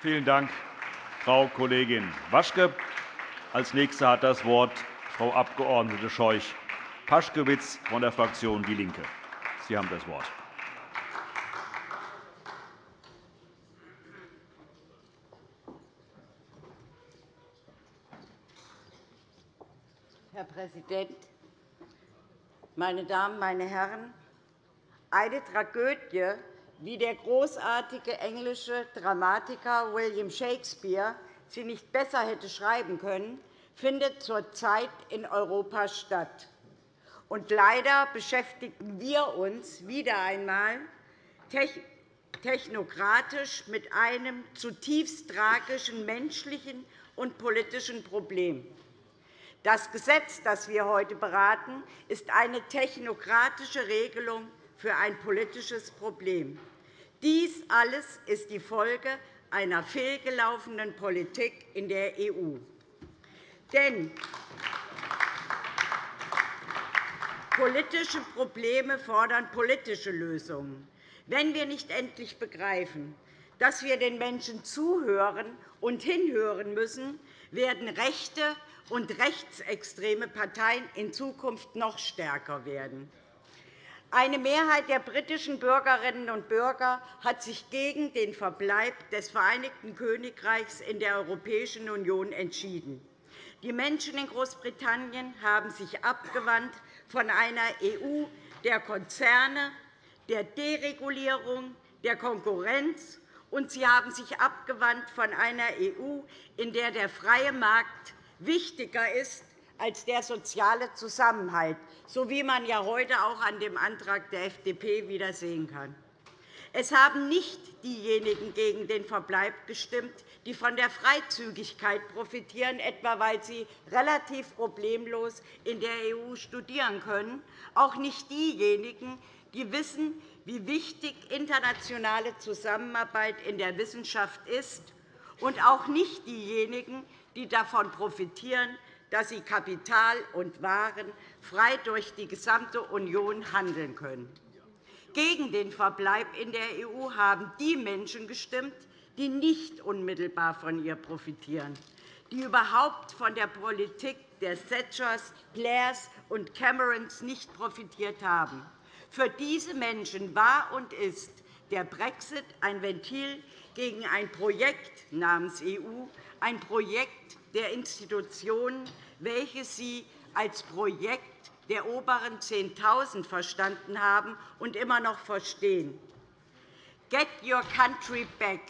Vielen Dank, Frau Kollegin Waschke. Als Nächste hat das Wort Frau Abg. Scheuch-Paschkewitz von der Fraktion DIE LINKE. Sie haben das Wort. Herr Präsident, meine Damen, meine Herren! Eine Tragödie, wie der großartige englische Dramatiker William Shakespeare sie nicht besser hätte schreiben können, findet zurzeit in Europa statt. Und leider beschäftigen wir uns wieder einmal technokratisch mit einem zutiefst tragischen menschlichen und politischen Problem. Das Gesetz, das wir heute beraten, ist eine technokratische Regelung für ein politisches Problem. Dies alles ist die Folge einer fehlgelaufenen Politik in der EU. Denn politische Probleme fordern politische Lösungen. Wenn wir nicht endlich begreifen, dass wir den Menschen zuhören und hinhören müssen, werden rechte und rechtsextreme Parteien in Zukunft noch stärker werden. Eine Mehrheit der britischen Bürgerinnen und Bürger hat sich gegen den Verbleib des Vereinigten Königreichs in der Europäischen Union entschieden. Die Menschen in Großbritannien haben sich abgewandt von einer EU der Konzerne, der Deregulierung, der Konkurrenz, und sie haben sich abgewandt von einer EU, in der der freie Markt wichtiger ist als der soziale Zusammenhalt, so wie man ja heute auch an dem Antrag der FDP wieder sehen kann. Es haben nicht diejenigen gegen den Verbleib gestimmt, die von der Freizügigkeit profitieren, etwa weil sie relativ problemlos in der EU studieren können, auch nicht diejenigen, die wissen, wie wichtig internationale Zusammenarbeit in der Wissenschaft ist, und auch nicht diejenigen, die davon profitieren, dass sie Kapital und Waren frei durch die gesamte Union handeln können. Gegen den Verbleib in der EU haben die Menschen gestimmt, die nicht unmittelbar von ihr profitieren, die überhaupt von der Politik der Thatchers, Blairs und Camerons nicht profitiert haben. Für diese Menschen war und ist der Brexit ein Ventil gegen ein Projekt namens EU, ein Projekt der Institutionen, welches Sie als Projekt der oberen 10.000 verstanden haben und immer noch verstehen. Get your country back.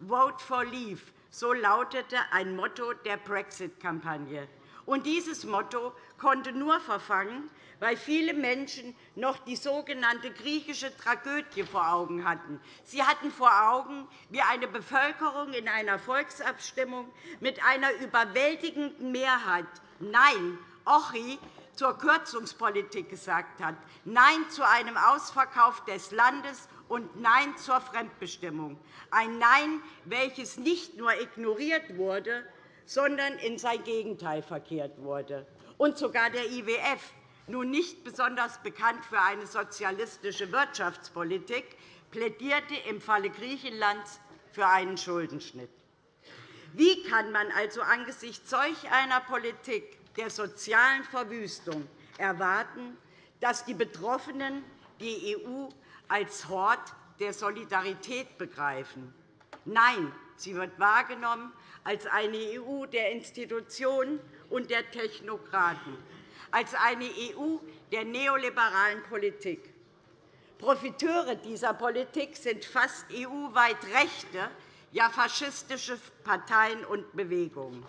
Vote for Leave. So lautete ein Motto der Brexit-Kampagne. Dieses Motto konnte nur verfangen, weil viele Menschen noch die sogenannte griechische Tragödie vor Augen hatten. Sie hatten vor Augen, wie eine Bevölkerung in einer Volksabstimmung mit einer überwältigenden Mehrheit Nein, Ochi zur Kürzungspolitik gesagt hat, Nein zu einem Ausverkauf des Landes und Nein zur Fremdbestimmung. Ein Nein, welches nicht nur ignoriert wurde, sondern in sein Gegenteil verkehrt wurde. Und sogar der IWF nun nicht besonders bekannt für eine sozialistische Wirtschaftspolitik, plädierte im Falle Griechenlands für einen Schuldenschnitt. Wie kann man also angesichts solch einer Politik der sozialen Verwüstung erwarten, dass die Betroffenen die EU als Hort der Solidarität begreifen? Nein, sie wird wahrgenommen als eine EU der Institutionen und der Technokraten als eine EU der neoliberalen Politik. Profiteure dieser Politik sind fast EU-weit rechte, ja faschistische Parteien und Bewegungen.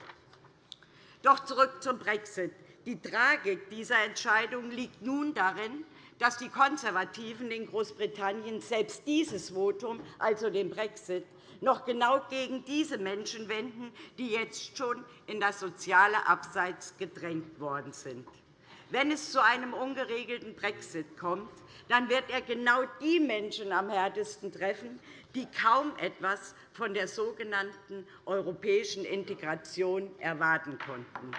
Doch zurück zum Brexit. Die Tragik dieser Entscheidung liegt nun darin, dass die Konservativen in Großbritannien selbst dieses Votum, also den Brexit, noch genau gegen diese Menschen wenden, die jetzt schon in das soziale Abseits gedrängt worden sind. Wenn es zu einem ungeregelten Brexit kommt, dann wird er genau die Menschen am härtesten treffen, die kaum etwas von der sogenannten europäischen Integration erwarten konnten.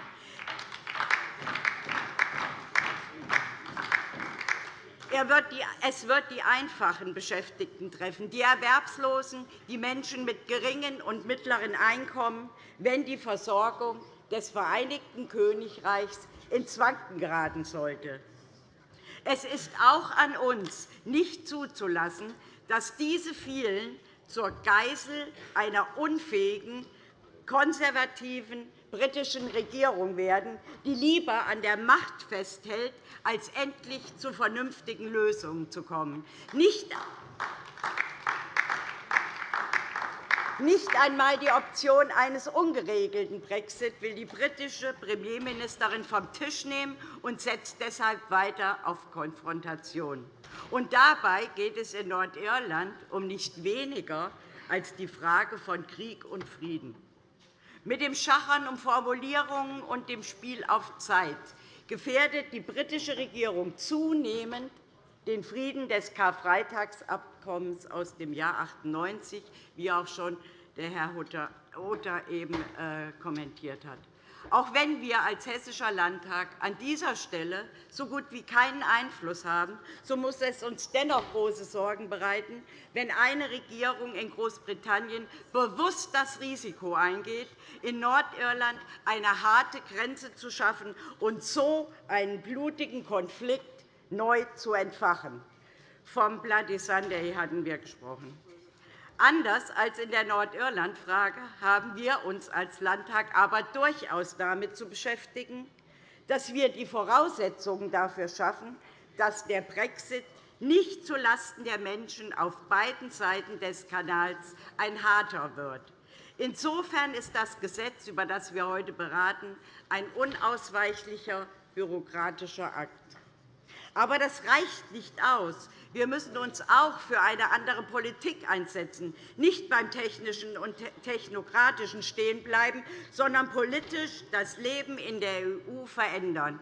Es wird die einfachen Beschäftigten treffen, die Erwerbslosen, die Menschen mit geringen und mittleren Einkommen, wenn die Versorgung des Vereinigten Königreichs ins Wanken geraten sollte. Es ist auch an uns, nicht zuzulassen, dass diese vielen zur Geisel einer unfähigen, konservativen britischen Regierung werden, die lieber an der Macht festhält, als endlich zu vernünftigen Lösungen zu kommen. Nicht nicht einmal die Option eines ungeregelten Brexit will die britische Premierministerin vom Tisch nehmen und setzt deshalb weiter auf Konfrontation. Und dabei geht es in Nordirland um nicht weniger als die Frage von Krieg und Frieden. Mit dem Schachern um Formulierungen und dem Spiel auf Zeit gefährdet die britische Regierung zunehmend den Frieden des Karfreitagsabkommens aus dem Jahr 1998, wie auch schon Herr Hutter eben äh, kommentiert hat. Auch wenn wir als Hessischer Landtag an dieser Stelle so gut wie keinen Einfluss haben, so muss es uns dennoch große Sorgen bereiten, wenn eine Regierung in Großbritannien bewusst das Risiko eingeht, in Nordirland eine harte Grenze zu schaffen und so einen blutigen Konflikt neu zu entfachen. Vom Bloody Sunday hatten wir gesprochen. Anders als in der Nordirland-Frage haben wir uns als Landtag aber durchaus damit zu beschäftigen, dass wir die Voraussetzungen dafür schaffen, dass der Brexit nicht zulasten der Menschen auf beiden Seiten des Kanals ein harter wird. Insofern ist das Gesetz, über das wir heute beraten, ein unausweichlicher bürokratischer Akt. Aber das reicht nicht aus. Wir müssen uns auch für eine andere Politik einsetzen, nicht beim Technischen und Technokratischen stehen bleiben, sondern politisch das Leben in der EU verändern.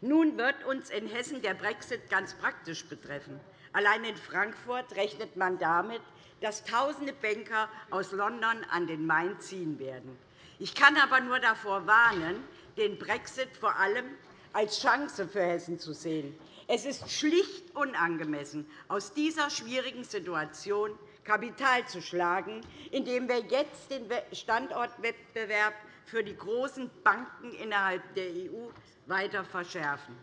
Nun wird uns in Hessen der Brexit ganz praktisch betreffen. Allein in Frankfurt rechnet man damit, dass Tausende Banker aus London an den Main ziehen werden. Ich kann aber nur davor warnen, den Brexit vor allem als Chance für Hessen zu sehen. Es ist schlicht unangemessen, aus dieser schwierigen Situation Kapital zu schlagen, indem wir jetzt den Standortwettbewerb für die großen Banken innerhalb der EU weiter verschärfen.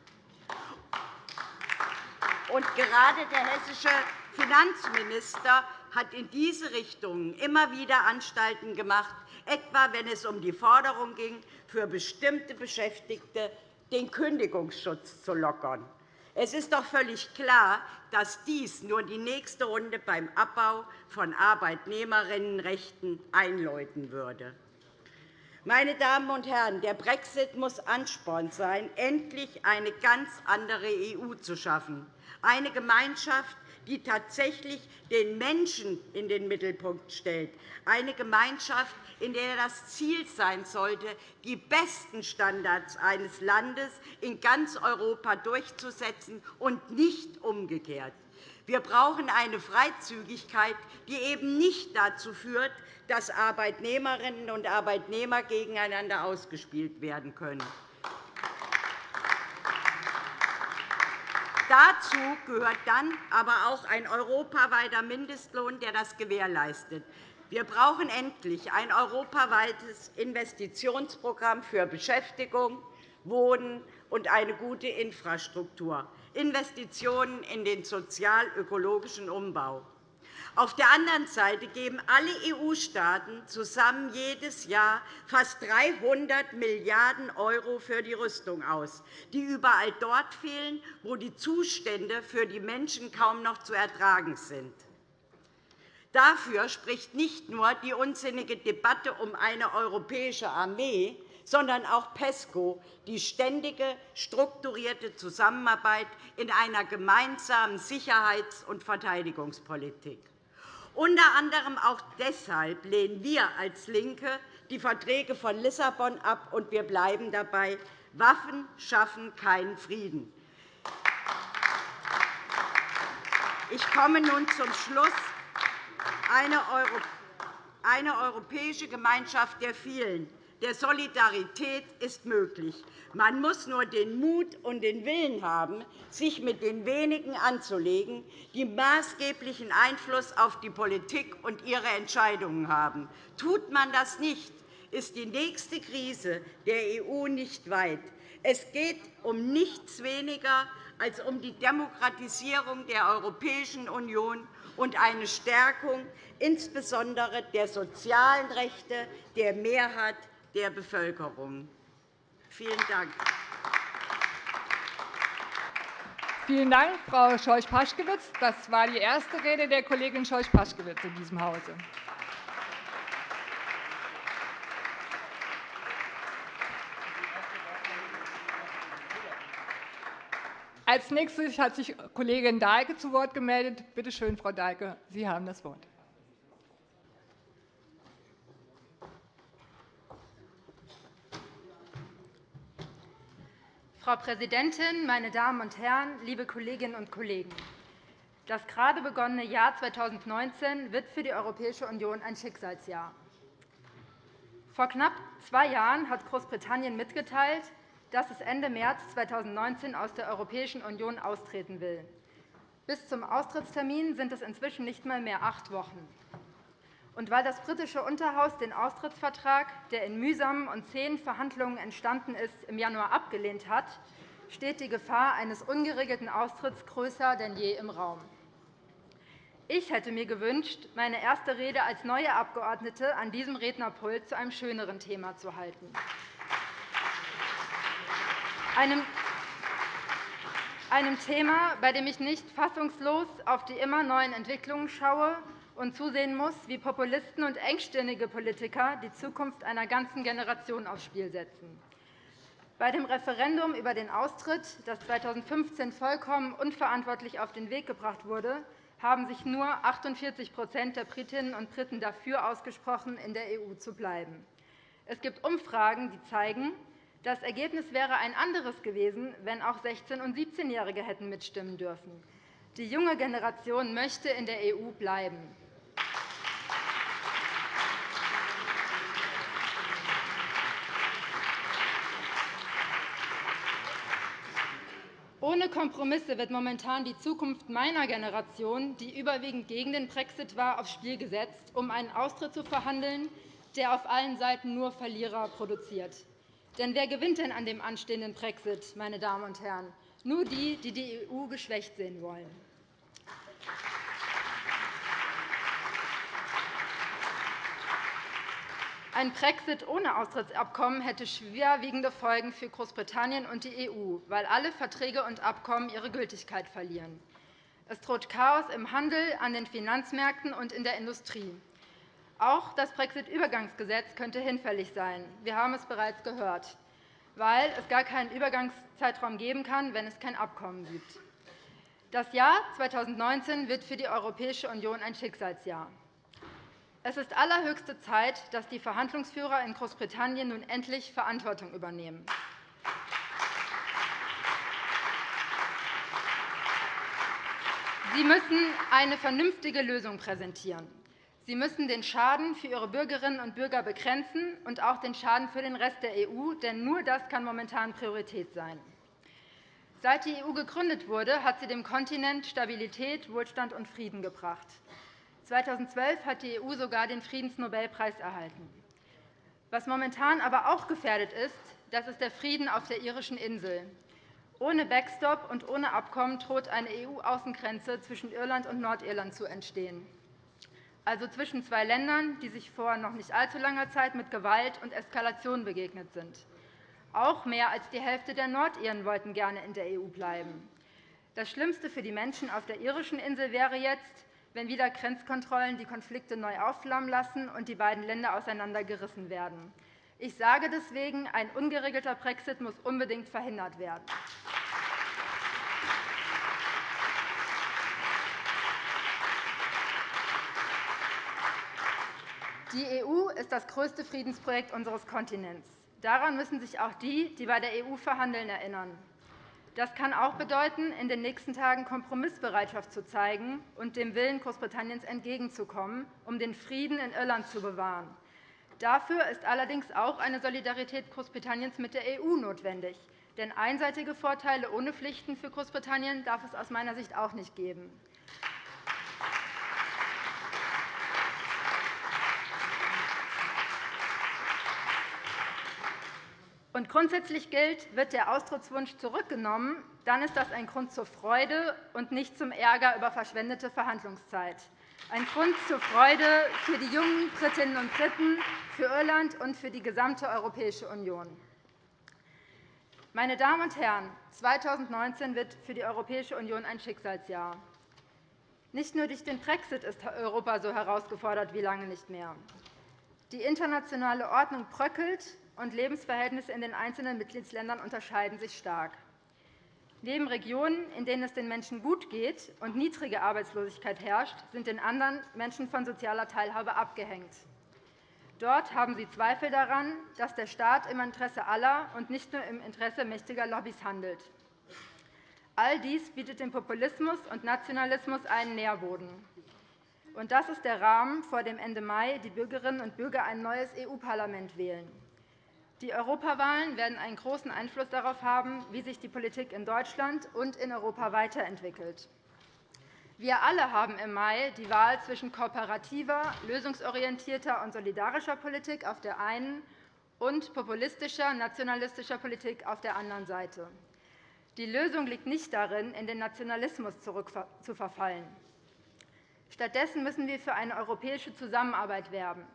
Und gerade der hessische Finanzminister hat in diese Richtung immer wieder Anstalten gemacht, etwa wenn es um die Forderung ging, für bestimmte Beschäftigte den Kündigungsschutz zu lockern. Es ist doch völlig klar, dass dies nur die nächste Runde beim Abbau von Arbeitnehmerinnenrechten einläuten würde. Meine Damen und Herren, der Brexit muss Ansporn sein, endlich eine ganz andere EU zu schaffen, eine Gemeinschaft, die tatsächlich den Menschen in den Mittelpunkt stellt, eine Gemeinschaft, in der das Ziel sein sollte, die besten Standards eines Landes in ganz Europa durchzusetzen und nicht umgekehrt. Wir brauchen eine Freizügigkeit, die eben nicht dazu führt, dass Arbeitnehmerinnen und Arbeitnehmer gegeneinander ausgespielt werden können. Dazu gehört dann aber auch ein europaweiter Mindestlohn, der das gewährleistet. Wir brauchen endlich ein europaweites Investitionsprogramm für Beschäftigung, Wohnen und eine gute Infrastruktur, Investitionen in den sozial-ökologischen Umbau. Auf der anderen Seite geben alle EU-Staaten zusammen jedes Jahr fast 300 Milliarden € für die Rüstung aus, die überall dort fehlen, wo die Zustände für die Menschen kaum noch zu ertragen sind. Dafür spricht nicht nur die unsinnige Debatte um eine europäische Armee, sondern auch PESCO, die ständige strukturierte Zusammenarbeit in einer gemeinsamen Sicherheits- und Verteidigungspolitik. Unter anderem auch deshalb lehnen wir als LINKE die Verträge von Lissabon ab, und wir bleiben dabei. Waffen schaffen keinen Frieden. Ich komme nun zum Schluss eine europäische Gemeinschaft der vielen der Solidarität ist möglich. Man muss nur den Mut und den Willen haben, sich mit den wenigen anzulegen, die maßgeblichen Einfluss auf die Politik und ihre Entscheidungen haben. Tut man das nicht, ist die nächste Krise der EU nicht weit. Es geht um nichts weniger als um die Demokratisierung der Europäischen Union und eine Stärkung insbesondere der sozialen Rechte der Mehrheit der Bevölkerung. Vielen Dank. Vielen Dank, Frau Scheuch-Paschkewitz. Das war die erste Rede der Kollegin Scheuch-Paschkewitz in diesem Hause. Als nächstes hat sich Kollegin Dahlke zu Wort gemeldet. Bitte schön, Frau Dahlke, Sie haben das Wort. Frau Präsidentin, meine Damen und Herren, liebe Kolleginnen und Kollegen! Das gerade begonnene Jahr 2019 wird für die Europäische Union ein Schicksalsjahr. Vor knapp zwei Jahren hat Großbritannien mitgeteilt, dass es Ende März 2019 aus der Europäischen Union austreten will. Bis zum Austrittstermin sind es inzwischen nicht einmal mehr acht Wochen. Und weil das britische Unterhaus den Austrittsvertrag, der in mühsamen und zähen Verhandlungen entstanden ist, im Januar abgelehnt hat, steht die Gefahr eines ungeregelten Austritts größer denn je im Raum. Ich hätte mir gewünscht, meine erste Rede als neue Abgeordnete an diesem Rednerpult zu einem schöneren Thema zu halten einem, einem Thema, bei dem ich nicht fassungslos auf die immer neuen Entwicklungen schaue und zusehen muss, wie Populisten und engstirnige Politiker die Zukunft einer ganzen Generation aufs Spiel setzen. Bei dem Referendum über den Austritt, das 2015 vollkommen unverantwortlich auf den Weg gebracht wurde, haben sich nur 48% der Britinnen und Briten dafür ausgesprochen, in der EU zu bleiben. Es gibt Umfragen, die zeigen, das Ergebnis wäre ein anderes gewesen, wenn auch 16- und 17-Jährige hätten mitstimmen dürfen. Die junge Generation möchte in der EU bleiben. Ohne Kompromisse wird momentan die Zukunft meiner Generation, die überwiegend gegen den Brexit war, aufs Spiel gesetzt, um einen Austritt zu verhandeln, der auf allen Seiten nur Verlierer produziert. Denn wer gewinnt denn an dem anstehenden Brexit, meine Damen und Herren? Nur die, die die EU geschwächt sehen wollen. Ein Brexit ohne Austrittsabkommen hätte schwerwiegende Folgen für Großbritannien und die EU, weil alle Verträge und Abkommen ihre Gültigkeit verlieren. Es droht Chaos im Handel, an den Finanzmärkten und in der Industrie. Auch das Brexit-Übergangsgesetz könnte hinfällig sein. Wir haben es bereits gehört, weil es gar keinen Übergangszeitraum geben kann, wenn es kein Abkommen gibt. Das Jahr 2019 wird für die Europäische Union ein Schicksalsjahr. Es ist allerhöchste Zeit, dass die Verhandlungsführer in Großbritannien nun endlich Verantwortung übernehmen. Sie müssen eine vernünftige Lösung präsentieren. Sie müssen den Schaden für Ihre Bürgerinnen und Bürger begrenzen und auch den Schaden für den Rest der EU, denn nur das kann momentan Priorität sein. Seit die EU gegründet wurde, hat sie dem Kontinent Stabilität, Wohlstand und Frieden gebracht. 2012 hat die EU sogar den Friedensnobelpreis erhalten. Was momentan aber auch gefährdet ist, das ist der Frieden auf der irischen Insel. Ohne Backstop und ohne Abkommen droht eine EU-Außengrenze zwischen Irland und Nordirland zu entstehen also zwischen zwei Ländern, die sich vor noch nicht allzu langer Zeit mit Gewalt und Eskalation begegnet sind. Auch mehr als die Hälfte der Nordiren wollten gerne in der EU bleiben. Das Schlimmste für die Menschen auf der irischen Insel wäre jetzt, wenn wieder Grenzkontrollen die Konflikte neu aufflammen lassen und die beiden Länder auseinandergerissen werden. Ich sage deswegen, ein ungeregelter Brexit muss unbedingt verhindert werden. Die EU ist das größte Friedensprojekt unseres Kontinents. Daran müssen sich auch die, die bei der EU verhandeln, erinnern. Das kann auch bedeuten, in den nächsten Tagen Kompromissbereitschaft zu zeigen und dem Willen Großbritanniens entgegenzukommen, um den Frieden in Irland zu bewahren. Dafür ist allerdings auch eine Solidarität Großbritanniens mit der EU notwendig. Denn einseitige Vorteile ohne Pflichten für Großbritannien darf es aus meiner Sicht auch nicht geben. Und grundsätzlich gilt, wird der Austrittswunsch zurückgenommen, dann ist das ein Grund zur Freude und nicht zum Ärger über verschwendete Verhandlungszeit ein Grund zur Freude für die jungen Britinnen und Briten, für Irland und für die gesamte Europäische Union. Meine Damen und Herren, 2019 wird für die Europäische Union ein Schicksalsjahr. Nicht nur durch den Brexit ist Europa so herausgefordert wie lange nicht mehr. Die internationale Ordnung bröckelt, und Lebensverhältnisse in den einzelnen Mitgliedsländern unterscheiden sich stark. Neben Regionen, in denen es den Menschen gut geht und niedrige Arbeitslosigkeit herrscht, sind in anderen Menschen von sozialer Teilhabe abgehängt. Dort haben sie Zweifel daran, dass der Staat im Interesse aller und nicht nur im Interesse mächtiger Lobbys handelt. All dies bietet dem Populismus und Nationalismus einen Nährboden. Und das ist der Rahmen, vor dem Ende Mai die Bürgerinnen und Bürger ein neues EU-Parlament wählen. Die Europawahlen werden einen großen Einfluss darauf haben, wie sich die Politik in Deutschland und in Europa weiterentwickelt. Wir alle haben im Mai die Wahl zwischen kooperativer, lösungsorientierter und solidarischer Politik auf der einen und populistischer, nationalistischer Politik auf der anderen Seite. Die Lösung liegt nicht darin, in den Nationalismus zurückzuverfallen. Stattdessen müssen wir für eine europäische Zusammenarbeit werben,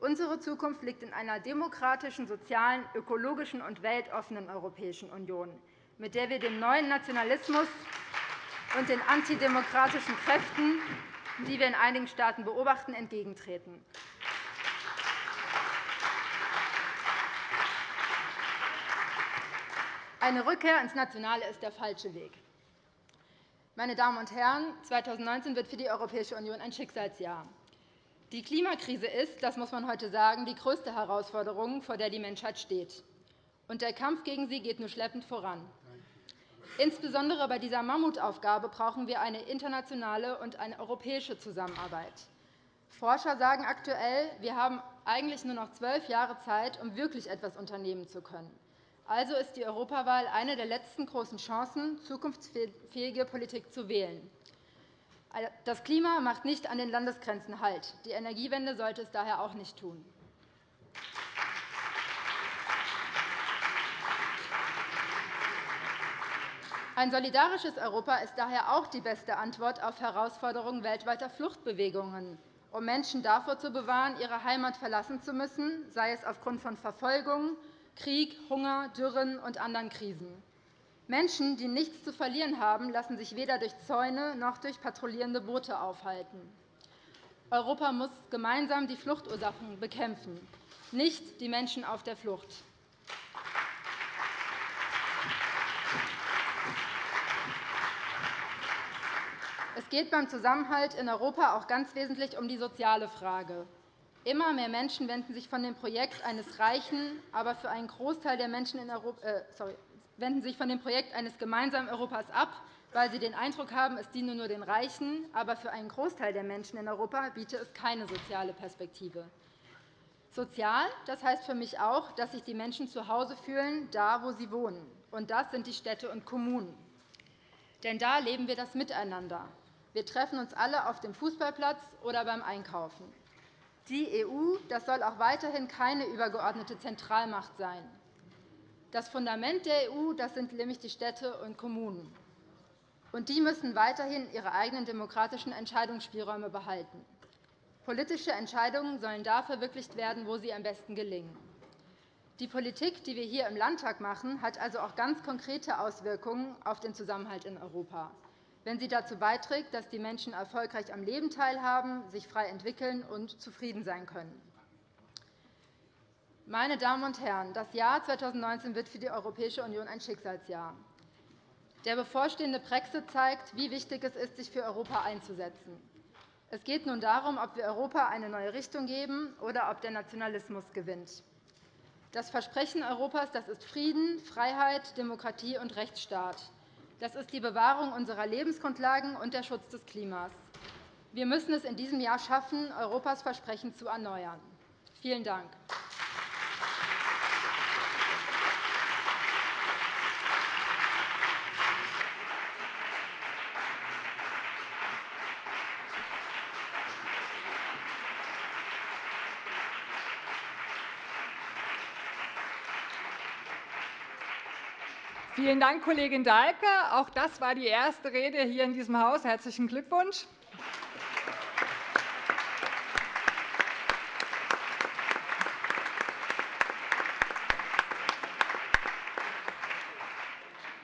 Unsere Zukunft liegt in einer demokratischen, sozialen, ökologischen und weltoffenen Europäischen Union, mit der wir dem neuen Nationalismus und den antidemokratischen Kräften, die wir in einigen Staaten beobachten, entgegentreten. Eine Rückkehr ins Nationale ist der falsche Weg. Meine Damen und Herren, 2019 wird für die Europäische Union ein Schicksalsjahr. Die Klimakrise ist, das muss man heute sagen, die größte Herausforderung, vor der die Menschheit steht. Und der Kampf gegen sie geht nur schleppend voran. Insbesondere bei dieser Mammutaufgabe brauchen wir eine internationale und eine europäische Zusammenarbeit. Forscher sagen aktuell, wir haben eigentlich nur noch zwölf Jahre Zeit, um wirklich etwas unternehmen zu können. Also ist die Europawahl eine der letzten großen Chancen, zukunftsfähige Politik zu wählen. Das Klima macht nicht an den Landesgrenzen Halt. Die Energiewende sollte es daher auch nicht tun. Ein solidarisches Europa ist daher auch die beste Antwort auf Herausforderungen weltweiter Fluchtbewegungen, um Menschen davor zu bewahren, ihre Heimat verlassen zu müssen, sei es aufgrund von Verfolgung, Krieg, Hunger, Dürren und anderen Krisen. Menschen, die nichts zu verlieren haben, lassen sich weder durch Zäune noch durch patrouillierende Boote aufhalten. Europa muss gemeinsam die Fluchtursachen bekämpfen, nicht die Menschen auf der Flucht. Es geht beim Zusammenhalt in Europa auch ganz wesentlich um die soziale Frage. Immer mehr Menschen wenden sich von dem Projekt eines reichen, aber für einen Großteil der Menschen in Europa, äh, sorry, wenden sich von dem Projekt eines gemeinsamen Europas ab, weil sie den Eindruck haben, es diene nur den Reichen. Aber für einen Großteil der Menschen in Europa biete es keine soziale Perspektive. Sozial das heißt für mich auch, dass sich die Menschen zu Hause fühlen, da, wo sie wohnen. Und das sind die Städte und Kommunen. Denn da leben wir das Miteinander. Wir treffen uns alle auf dem Fußballplatz oder beim Einkaufen. Die EU das soll auch weiterhin keine übergeordnete Zentralmacht sein. Das Fundament der EU das sind nämlich die Städte und Kommunen. Und die müssen weiterhin ihre eigenen demokratischen Entscheidungsspielräume behalten. Politische Entscheidungen sollen da verwirklicht werden, wo sie am besten gelingen. Die Politik, die wir hier im Landtag machen, hat also auch ganz konkrete Auswirkungen auf den Zusammenhalt in Europa, wenn sie dazu beiträgt, dass die Menschen erfolgreich am Leben teilhaben, sich frei entwickeln und zufrieden sein können. Meine Damen und Herren, das Jahr 2019 wird für die Europäische Union ein Schicksalsjahr. Der bevorstehende Brexit zeigt, wie wichtig es ist, sich für Europa einzusetzen. Es geht nun darum, ob wir Europa eine neue Richtung geben oder ob der Nationalismus gewinnt. Das Versprechen Europas das ist Frieden, Freiheit, Demokratie und Rechtsstaat. Das ist die Bewahrung unserer Lebensgrundlagen und der Schutz des Klimas. Wir müssen es in diesem Jahr schaffen, Europas Versprechen zu erneuern. Vielen Dank. Vielen Dank, Kollegin Dahlke. Auch das war die erste Rede hier in diesem Haus. Herzlichen Glückwunsch.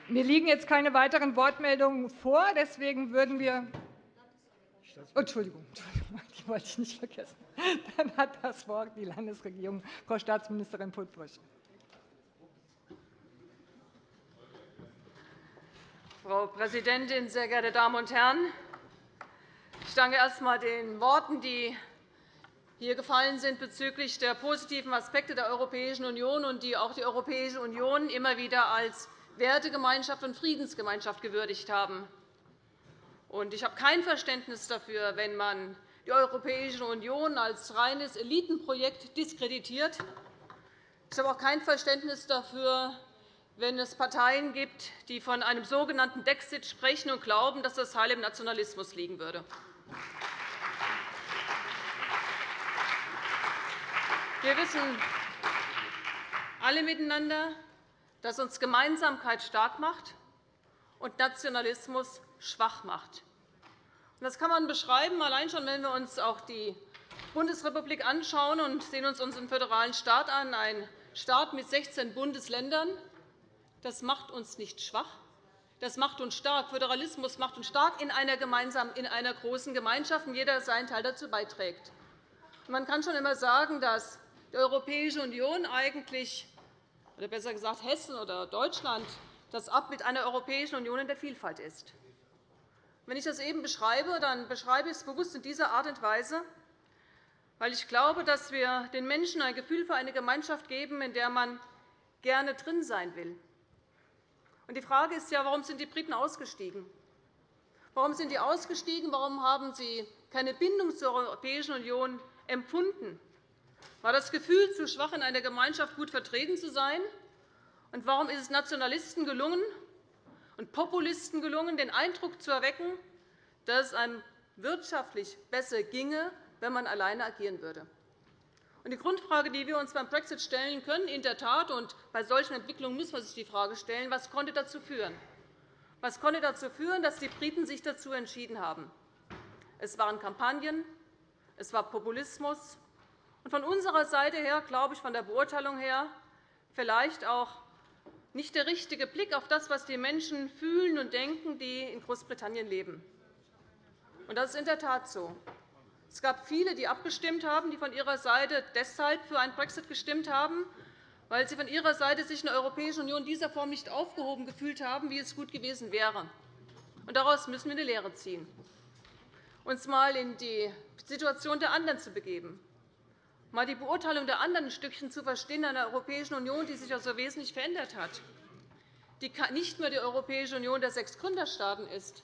Mir liegen jetzt keine weiteren Wortmeldungen vor. Deswegen würden wir Entschuldigung, Entschuldigung, die wollte ich nicht vergessen. Dann hat das Wort die Landesregierung, Frau Staatsministerin Puttrich. Frau Präsidentin, sehr geehrte Damen und Herren! Ich danke erst einmal den Worten, die hier gefallen sind bezüglich der positiven Aspekte der Europäischen Union und die auch die Europäische Union immer wieder als Wertegemeinschaft und Friedensgemeinschaft gewürdigt haben. Ich habe kein Verständnis dafür, wenn man die Europäische Union als reines Elitenprojekt diskreditiert. Ich habe auch kein Verständnis dafür, wenn es Parteien gibt, die von einem sogenannten Dexit sprechen und glauben, dass das Heil im Nationalismus liegen würde. Wir wissen alle miteinander, das uns Gemeinsamkeit stark macht und Nationalismus schwach macht. Das kann man beschreiben, allein schon, wenn wir uns auch die Bundesrepublik anschauen und sehen uns unseren föderalen Staat an, ein Staat mit 16 Bundesländern. Das macht uns nicht schwach, das macht uns stark. Föderalismus macht uns stark in einer, gemeinsamen, in einer großen Gemeinschaft, und jeder seinen Teil dazu beiträgt. Man kann schon immer sagen, dass die Europäische Union eigentlich oder besser gesagt Hessen oder Deutschland das Abbild einer Europäischen Union in der Vielfalt ist. Wenn ich das eben beschreibe, dann beschreibe ich es bewusst in dieser Art und Weise, weil ich glaube, dass wir den Menschen ein Gefühl für eine Gemeinschaft geben, in der man gerne drin sein will. Die Frage ist ja, warum sind die Briten ausgestiegen? Warum sind sie ausgestiegen? Warum haben sie keine Bindung zur Europäischen Union empfunden? War das Gefühl zu schwach, in einer Gemeinschaft gut vertreten zu sein? Und warum ist es Nationalisten gelungen und Populisten gelungen, den Eindruck zu erwecken, dass es einem wirtschaftlich besser ginge, wenn man alleine agieren würde? Die Grundfrage, die wir uns beim Brexit stellen können, in der Tat, und bei solchen Entwicklungen muss man sich die Frage stellen, was konnte dazu führen? Was konnte dazu führen, dass die Briten sich dazu entschieden haben? Es waren Kampagnen, es war Populismus, von unserer Seite her, glaube ich, von der Beurteilung her, vielleicht auch nicht der richtige Blick auf das, was die Menschen fühlen und denken, die in Großbritannien leben. Das ist in der Tat so. Es gab viele, die abgestimmt haben, die von ihrer Seite deshalb für einen Brexit gestimmt haben, weil sie von ihrer Seite sich in der Europäischen Union in dieser Form nicht aufgehoben gefühlt haben, wie es gut gewesen wäre. daraus müssen wir eine Lehre ziehen, uns einmal in die Situation der anderen zu begeben mal die Beurteilung der anderen ein Stückchen zu verstehen in einer Europäischen Union, die sich ja so wesentlich verändert hat, die nicht mehr die Europäische Union der sechs Gründerstaaten ist,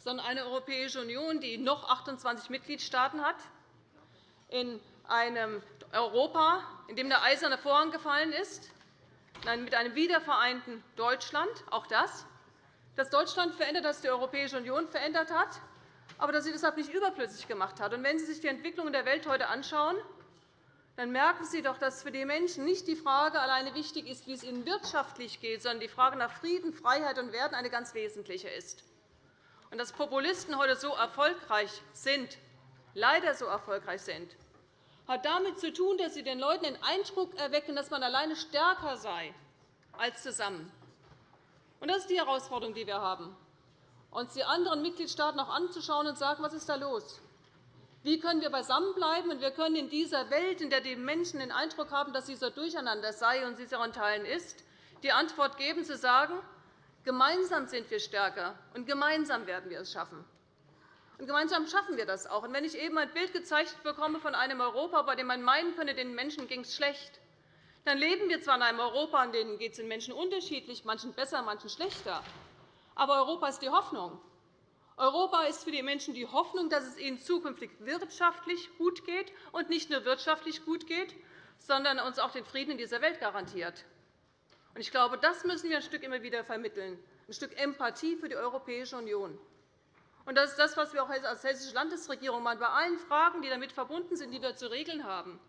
sondern eine Europäische Union, die noch 28 Mitgliedstaaten hat, in einem Europa, in dem der eiserne Vorhang gefallen ist, mit einem wiedervereinten Deutschland, auch das, dass Deutschland verändert, dass die Europäische Union verändert hat, aber dass sie deshalb nicht überflüssig gemacht hat. wenn Sie sich die Entwicklung in der Welt heute anschauen, dann merken Sie doch, dass für die Menschen nicht die Frage alleine wichtig ist, wie es ihnen wirtschaftlich geht, sondern die Frage nach Frieden, Freiheit und Werten eine ganz wesentliche ist. Und dass Populisten heute so erfolgreich sind, leider so erfolgreich sind, hat damit zu tun, dass sie den Leuten den Eindruck erwecken, dass man alleine stärker sei als zusammen. Und das ist die Herausforderung, die wir haben, uns die anderen Mitgliedstaaten auch anzuschauen und zu sagen, was ist da los? Wie können wir beisammenbleiben? Und wir können in dieser Welt, in der die Menschen den Eindruck haben, dass dieser Durcheinander sei und sie auch in Teilen ist, die Antwort geben, zu sagen, gemeinsam sind wir stärker, und gemeinsam werden wir es schaffen. Und gemeinsam schaffen wir das auch. Und wenn ich eben ein Bild gezeigt bekomme von einem Europa, bei dem man meinen könnte, den Menschen ging es schlecht, dann leben wir zwar in einem Europa, in dem es den Menschen unterschiedlich, manchen besser, manchen schlechter. Aber Europa ist die Hoffnung. Europa ist für die Menschen die Hoffnung, dass es ihnen zukünftig wirtschaftlich gut geht und nicht nur wirtschaftlich gut geht, sondern uns auch den Frieden in dieser Welt garantiert. Ich glaube, das müssen wir ein Stück immer wieder vermitteln, ein Stück Empathie für die Europäische Union. Und das ist das, was wir auch als Hessische Landesregierung bei allen Fragen, die damit verbunden sind, die wir zu regeln haben,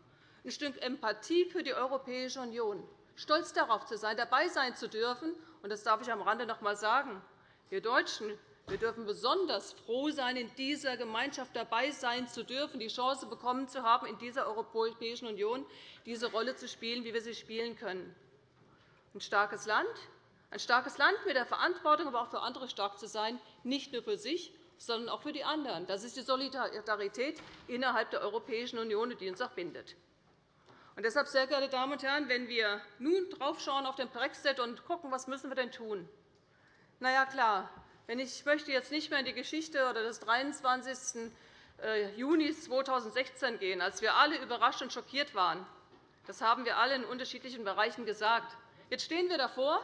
ein Stück Empathie für die Europäische Union, stolz darauf zu sein, dabei sein zu dürfen. Und das darf ich am Rande noch einmal sagen. Wir Deutschen wir dürfen besonders froh sein, in dieser Gemeinschaft dabei sein zu dürfen, die Chance bekommen zu haben, in dieser Europäischen Union diese Rolle zu spielen, wie wir sie spielen können. Ein starkes Land, ein starkes Land mit der Verantwortung, aber auch für andere stark zu sein, nicht nur für sich, sondern auch für die anderen. Das ist die Solidarität innerhalb der Europäischen Union, die uns auch bindet. Und deshalb, sehr geehrte Damen und Herren, wenn wir nun draufschauen auf den Brexit und schauen, was müssen wir denn tun? Na ja, klar, ich möchte jetzt nicht mehr in die Geschichte des 23. Äh, Juni 2016 gehen, als wir alle überrascht und schockiert waren. Das haben wir alle in unterschiedlichen Bereichen gesagt. Jetzt stehen wir davor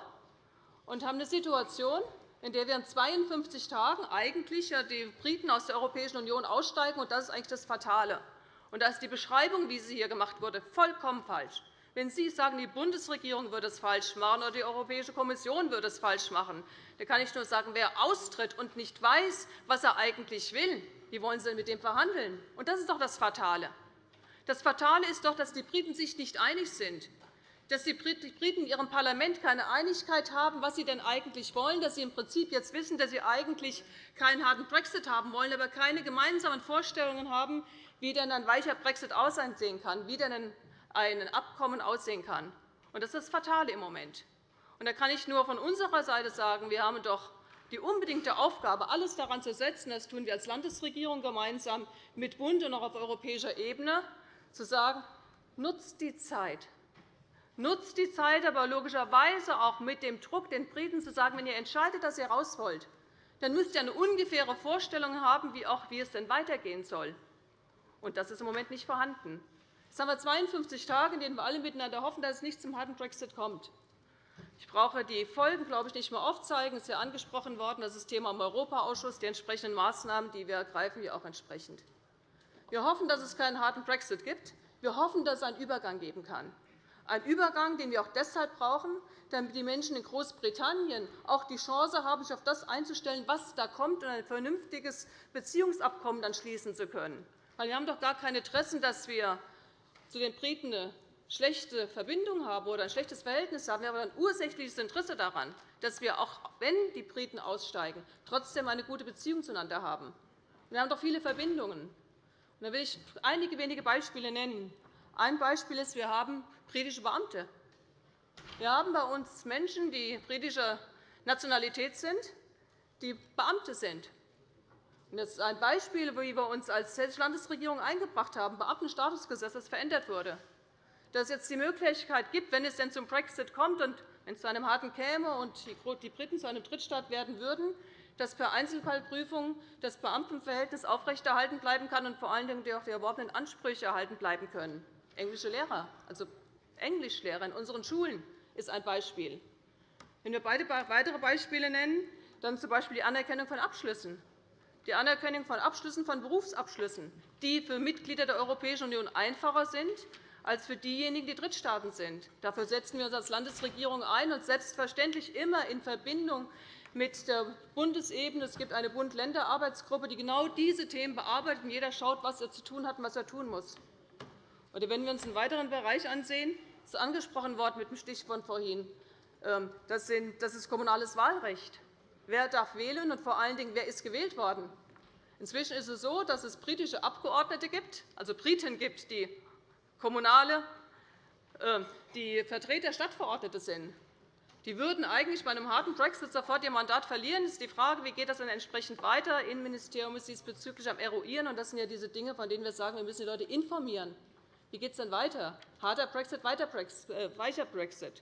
und haben eine Situation, in der wir in 52 Tagen eigentlich die Briten aus der Europäischen Union aussteigen. Und das ist eigentlich das Fatale. Und da ist die Beschreibung, wie sie hier gemacht wurde, vollkommen falsch. Wenn Sie sagen, die Bundesregierung würde es falsch machen oder die Europäische Kommission würde es falsch machen, dann kann ich nur sagen, wer austritt und nicht weiß, was er eigentlich will, wie wollen Sie denn mit dem verhandeln? Und das ist doch das Fatale. Das Fatale ist doch, dass die Briten sich nicht einig sind, dass die Briten in ihrem Parlament keine Einigkeit haben, was sie denn eigentlich wollen, dass sie im Prinzip jetzt wissen, dass sie eigentlich keinen harten Brexit haben wollen, aber keine gemeinsamen Vorstellungen haben, wie denn ein weicher Brexit aussehen kann, wie denn ein Abkommen aussehen kann. Das ist das Fatale im Moment. da kann ich nur von unserer Seite sagen, wir haben doch die unbedingte Aufgabe, alles daran zu setzen, das tun wir als Landesregierung gemeinsam mit Bund und auch auf europäischer Ebene, zu sagen, nutzt die Zeit. Nutzt die Zeit, aber logischerweise auch mit dem Druck, den Briten zu sagen, wenn ihr entscheidet, dass ihr raus wollt, dann müsst ihr eine ungefähre Vorstellung haben, wie, auch, wie es denn weitergehen soll. Und das ist im Moment nicht vorhanden. Jetzt haben wir 52 Tage, in denen wir alle miteinander hoffen, dass es nicht zum harten Brexit kommt. Ich brauche die Folgen, glaube ich, nicht mehr aufzeigen. Es ist ja angesprochen worden, das ist Thema im Europaausschuss, die entsprechenden Maßnahmen, die wir ergreifen, wie auch entsprechend. Wir hoffen, dass es keinen harten Brexit gibt. Wir hoffen, dass es einen Übergang geben kann. Ein Übergang, den wir auch deshalb brauchen, damit die Menschen in Großbritannien auch die Chance haben, sich auf das einzustellen, was da kommt, und ein vernünftiges Beziehungsabkommen dann schließen zu können. Wir haben doch gar kein Interesse, dass wir zu den Briten eine schlechte Verbindung haben oder ein schlechtes Verhältnis haben. Wir haben ein ursächliches Interesse daran, dass wir, auch wenn die Briten aussteigen, trotzdem eine gute Beziehung zueinander haben. Wir haben doch viele Verbindungen. Da will ich einige wenige Beispiele nennen. Ein Beispiel ist, wir haben britische Beamte. Wir haben bei uns Menschen, die britischer Nationalität sind, die Beamte sind. Das ist ein Beispiel, wie wir uns als Hessische Landesregierung eingebracht haben, Beamtenstatusgesetz, das verändert wurde. Dass es jetzt die Möglichkeit gibt, wenn es denn zum Brexit kommt und wenn es zu einem harten käme und die Briten zu einem Drittstaat werden würden, dass per Einzelfallprüfung das Beamtenverhältnis aufrechterhalten bleiben kann und vor allen Dingen auch die erworbenen Ansprüche erhalten bleiben können. Englische Lehrer, also Englischlehrer in unseren Schulen ist ein Beispiel. Wenn wir beide weitere Beispiele nennen, dann z. B. die Anerkennung von Abschlüssen die Anerkennung von Abschlüssen von Berufsabschlüssen, die für Mitglieder der Europäischen Union einfacher sind als für diejenigen, die Drittstaaten sind. Dafür setzen wir uns als Landesregierung ein, und selbstverständlich immer in Verbindung mit der Bundesebene. Es gibt eine Bund-Länder-Arbeitsgruppe, die genau diese Themen bearbeitet, und jeder schaut, was er zu tun hat und was er tun muss. wenn wir uns einen weiteren Bereich ansehen, ist angesprochen worden mit dem Stichwort vorhin, ähm, das ist kommunales Wahlrecht. Wer darf wählen, und vor allen Dingen, wer ist gewählt worden? Inzwischen ist es so, dass es britische Abgeordnete gibt, also Briten gibt, die kommunale äh, die Vertreter Stadtverordnete sind. Die würden eigentlich bei einem harten Brexit sofort ihr Mandat verlieren. Es ist die Frage, wie geht das dann entsprechend weiter. Das Innenministerium ist diesbezüglich am Eruieren. Das sind ja diese Dinge, von denen wir sagen, wir müssen die Leute informieren. Wie geht es denn weiter? Harter Brexit, weiter Brexit, äh, weicher Brexit.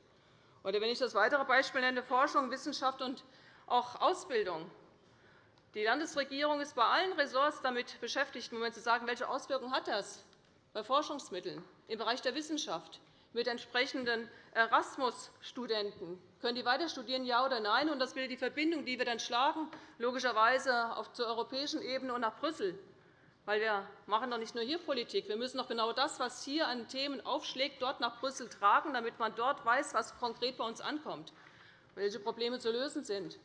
Oder wenn ich das weitere Beispiel nenne, Forschung, Wissenschaft und auch Ausbildung. Die Landesregierung ist bei allen Ressorts damit beschäftigt, im Moment zu sagen, welche Auswirkungen hat das bei Forschungsmitteln im Bereich der Wissenschaft mit entsprechenden Erasmus-Studenten. Können die weiter studieren, ja oder nein? Und das wäre die Verbindung, die wir dann schlagen, logischerweise auf zur europäischen Ebene und nach Brüssel. Weil wir machen doch nicht nur hier Politik. Wir müssen doch genau das, was hier an Themen aufschlägt, dort nach Brüssel tragen, damit man dort weiß, was konkret bei uns ankommt, welche Probleme zu lösen sind.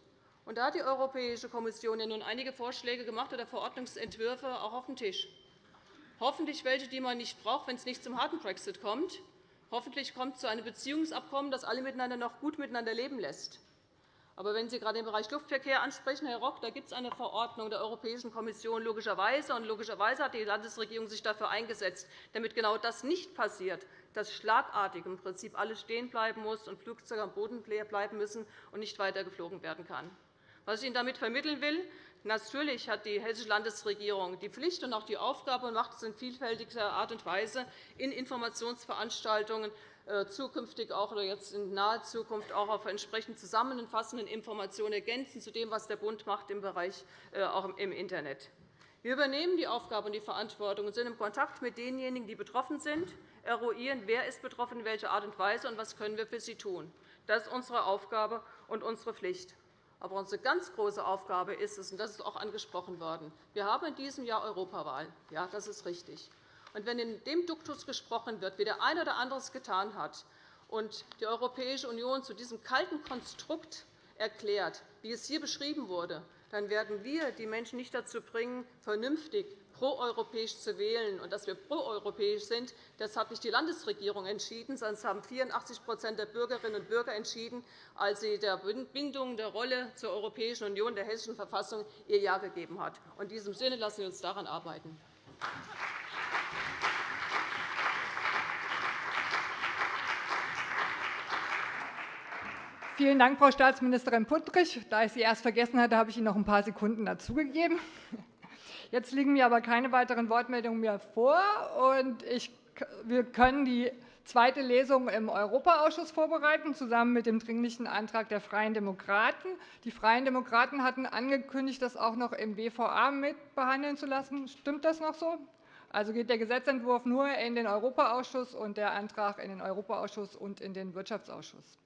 Und da hat die Europäische Kommission ja nun einige Vorschläge gemacht oder Verordnungsentwürfe auch auf dem Tisch. Hoffentlich welche, die man nicht braucht, wenn es nicht zum harten Brexit kommt. Hoffentlich kommt es zu einem Beziehungsabkommen, das alle miteinander noch gut miteinander leben lässt. Aber wenn Sie gerade den Bereich Luftverkehr ansprechen, Herr Rock, da gibt es eine Verordnung der Europäischen Kommission logischerweise. Und logischerweise hat die Landesregierung sich dafür eingesetzt, damit genau das nicht passiert, dass schlagartig im Prinzip alles stehen bleiben muss und Flugzeuge am Boden bleiben müssen und nicht weiter geflogen werden kann. Was ich Ihnen damit vermitteln will, Natürlich hat die Hessische Landesregierung die Pflicht und auch die Aufgabe und macht es in vielfältiger Art und Weise in Informationsveranstaltungen zukünftig auch oder jetzt in naher Zukunft auch auf entsprechend zusammenfassenden Informationen ergänzen zu dem, was der Bund macht im Bereich äh, auch im Internet. Wir übernehmen die Aufgabe und die Verantwortung und sind im Kontakt mit denjenigen, die betroffen sind, eruieren, wer ist betroffen, in welcher Art und Weise und was können wir für sie tun. Das ist unsere Aufgabe und unsere Pflicht. Aber unsere ganz große Aufgabe ist es, und das ist auch angesprochen worden, wir haben in diesem Jahr Europawahl. Ja, das ist richtig. Und wenn in dem Duktus gesprochen wird, wie der eine oder andere es getan hat, und die Europäische Union zu diesem kalten Konstrukt erklärt, wie es hier beschrieben wurde, dann werden wir die Menschen nicht dazu bringen, vernünftig proeuropäisch zu wählen. Und dass wir proeuropäisch sind, das hat nicht die Landesregierung entschieden, sondern es haben 84% der Bürgerinnen und Bürger entschieden, als sie der Bindung der Rolle zur Europäischen Union der Hessischen Verfassung ihr Ja gegeben hat. In diesem Sinne lassen wir uns daran arbeiten. Vielen Dank, Frau Staatsministerin Puttrich. Da ich Sie erst vergessen hatte, habe ich Ihnen noch ein paar Sekunden dazugegeben. Jetzt liegen mir aber keine weiteren Wortmeldungen mehr vor. Und ich, wir können die zweite Lesung im Europaausschuss vorbereiten, zusammen mit dem Dringlichen Antrag der Freien Demokraten. Die Freien Demokraten hatten angekündigt, das auch noch im BVA mitbehandeln zu lassen. Stimmt das noch so? Also geht der Gesetzentwurf nur in den Europaausschuss und der Antrag in den Europaausschuss und in den Wirtschaftsausschuss.